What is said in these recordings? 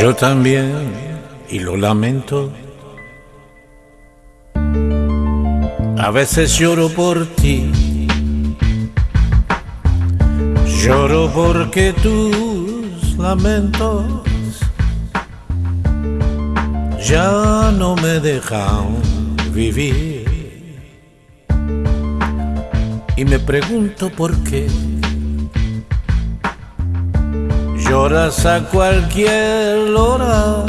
Yo también, y lo lamento. A veces lloro por ti. Lloro porque tus lamentos ya no me dejan vivir. Y me pregunto por qué lloras a cualquier hora.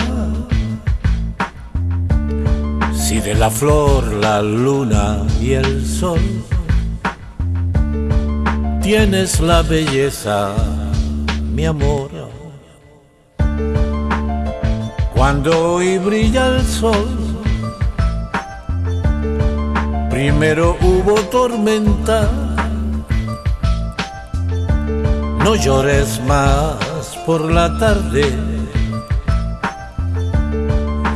Si de la flor, la luna y el sol tienes la belleza, mi amor. Cuando hoy brilla el sol, primero hubo tormenta. No llores más por la tarde,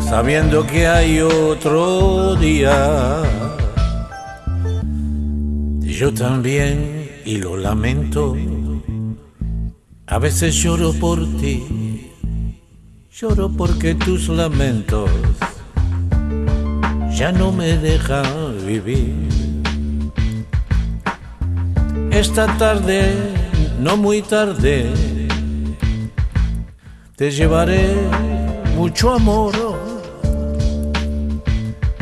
sabiendo que hay otro día. Yo también, y lo lamento, a veces lloro por ti, lloro porque tus lamentos ya no me dejan vivir. Esta tarde, no muy tarde, te llevaré mucho amor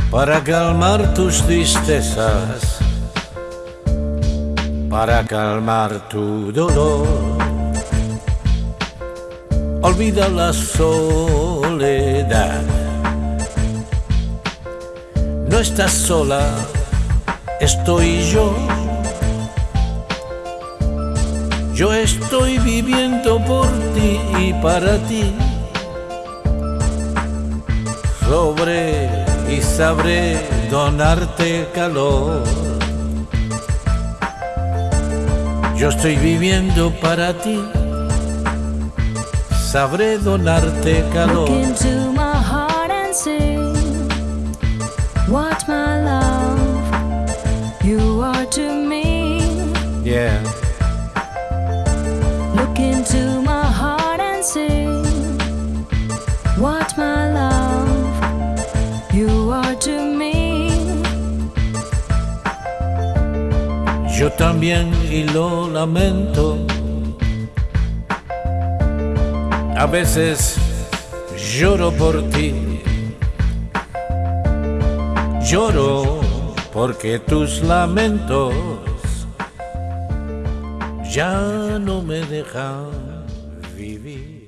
para calmar tus tristezas, para calmar tu dolor. Olvida la soledad. No estás sola, estoy yo. Yo estoy viviendo por ti y para ti. Sobre y sabré donarte calor. Yo estoy viviendo para ti. Sabré donarte calor. Look into my heart and sing what my love you are to me. Yeah. Yo también y lo lamento. A veces lloro por ti. Lloro porque tus lamentos ya no me dejan vivir.